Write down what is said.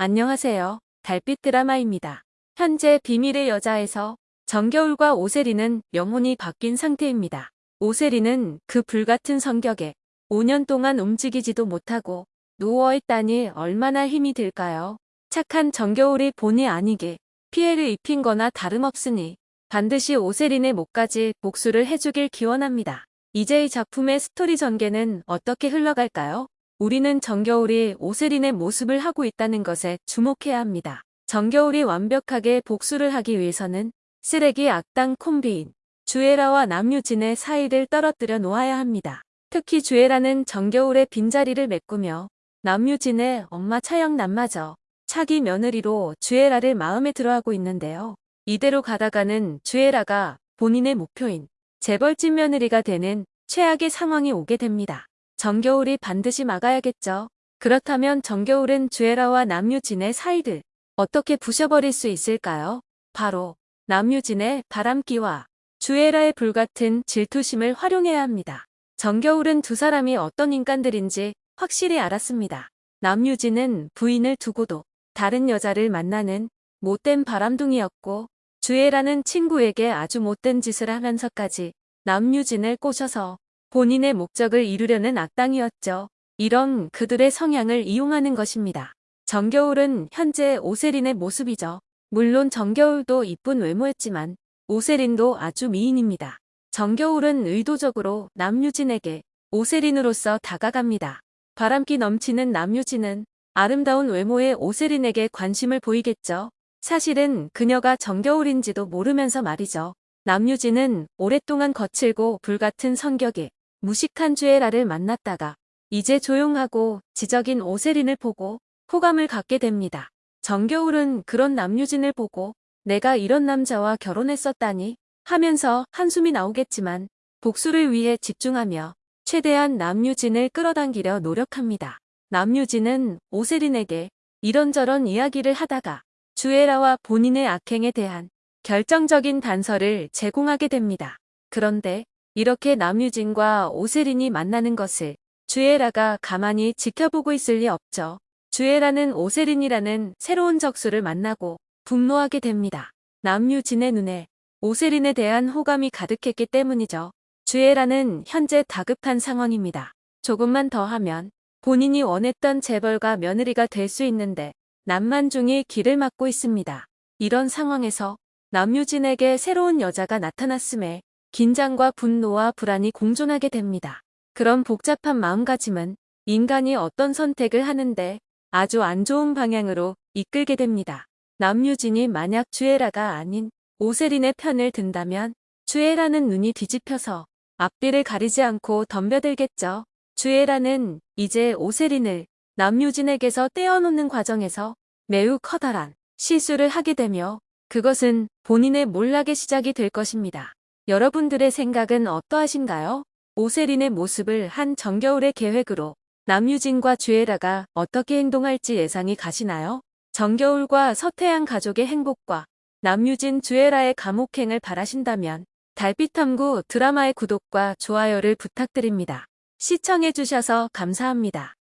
안녕하세요. 달빛 드라마입니다. 현재 비밀의 여자에서 정겨울과 오세리는 영혼이 바뀐 상태입니다. 오세리는 그 불같은 성격에 5년 동안 움직이지도 못하고 누워있다니 얼마나 힘이 들까요? 착한 정겨울이 본의 아니게 피해를 입힌 거나 다름없으니 반드시 오세린의 목까지 복수를 해주길 기원합니다. 이제 이 작품의 스토리 전개는 어떻게 흘러갈까요? 우리는 정겨울이 오세린의 모습을 하고 있다는 것에 주목해야 합니다. 정겨울이 완벽하게 복수를 하기 위해서는 쓰레기 악당 콤비인 주애라와 남유진의 사이를 떨어뜨려 놓아야 합니다. 특히 주애라는 정겨울의 빈자리를 메꾸며 남유진의 엄마 차영남마저 차기 며느리로 주애라를 마음에 들어하고 있는데요. 이대로 가다가는 주애라가 본인의 목표인 재벌집 며느리가 되는 최악의 상황이 오게 됩니다. 정겨울이 반드시 막아야겠죠. 그렇다면 정겨울은 주애라와 남유진의 사이를 어떻게 부셔버릴 수 있을까요? 바로 남유진의 바람기와 주애라의 불같은 질투심을 활용해야 합니다. 정겨울은 두 사람이 어떤 인간들인지 확실히 알았습니다. 남유진은 부인을 두고도 다른 여자를 만나는 못된 바람둥이였고 주애라는 친구에게 아주 못된 짓을 하면서까지 남유진을 꼬셔서 본인의 목적을 이루려는 악당이었죠. 이런 그들의 성향을 이용하는 것입니다. 정겨울은 현재 오세린의 모습이죠. 물론 정겨울도 이쁜 외모였지만 오세린도 아주 미인입니다. 정겨울은 의도적으로 남유진에게 오세린으로서 다가갑니다. 바람기 넘치는 남유진은 아름다운 외모의 오세린에게 관심을 보이겠죠. 사실은 그녀가 정겨울인지도 모르면서 말이죠. 남유진은 오랫동안 거칠고 불같은 성격에 무식한 주애라를 만났다가 이제 조용하고 지적인 오세린을 보고 호감을 갖게 됩니다. 정겨울은 그런 남유진을 보고 내가 이런 남자와 결혼했었다니 하면서 한숨이 나오겠지만 복수를 위해 집중하며 최대한 남유진을 끌어당기려 노력합니다. 남유진은 오세린에게 이런저런 이야기를 하다가 주애라와 본인의 악행에 대한 결정적인 단서를 제공하게 됩니다. 그런데 이렇게 남유진과 오세린이 만나는 것을 주애라가 가만히 지켜보고 있을 리 없죠. 주애라는 오세린이라는 새로운 적수를 만나고 분노하게 됩니다. 남유진의 눈에 오세린에 대한 호감이 가득했기 때문이죠. 주애라는 현재 다급한 상황입니다. 조금만 더 하면 본인이 원했던 재벌가 며느리가 될 수 있는데 남만중이 길을 막고 있습니다. 이런 상황에서 남유진에게 새로운 여자가 나타났음에 긴장과 분노와 불안이 공존하게 됩니다. 그런 복잡한 마음가짐은 인간이 어떤 선택을 하는데 아주 안 좋은 방향으로 이끌게 됩니다. 남유진이 만약 주애라가 아닌 오세린의 편을 든다면 주애라는 눈이 뒤집혀서 앞뒤를 가리지 않고 덤벼들겠죠. 주애라는 이제 오세린을 남유진에게서 떼어놓는 과정에서 매우 커다란 실수를 하게 되며 그것은 본인의 몰락의 시작이 될 것입니다. 여러분들의 생각은 어떠하신가요? 오세린의 모습을 한 정겨울의 계획으로 남유진과 주애라가 어떻게 행동할지 예상이 가시나요? 정겨울과 서태양 가족의 행복과 남유진 주애라의 감옥행을 바라신다면 달빛탐구 드라마의 구독과 좋아요를 부탁드립니다. 시청해주셔서 감사합니다.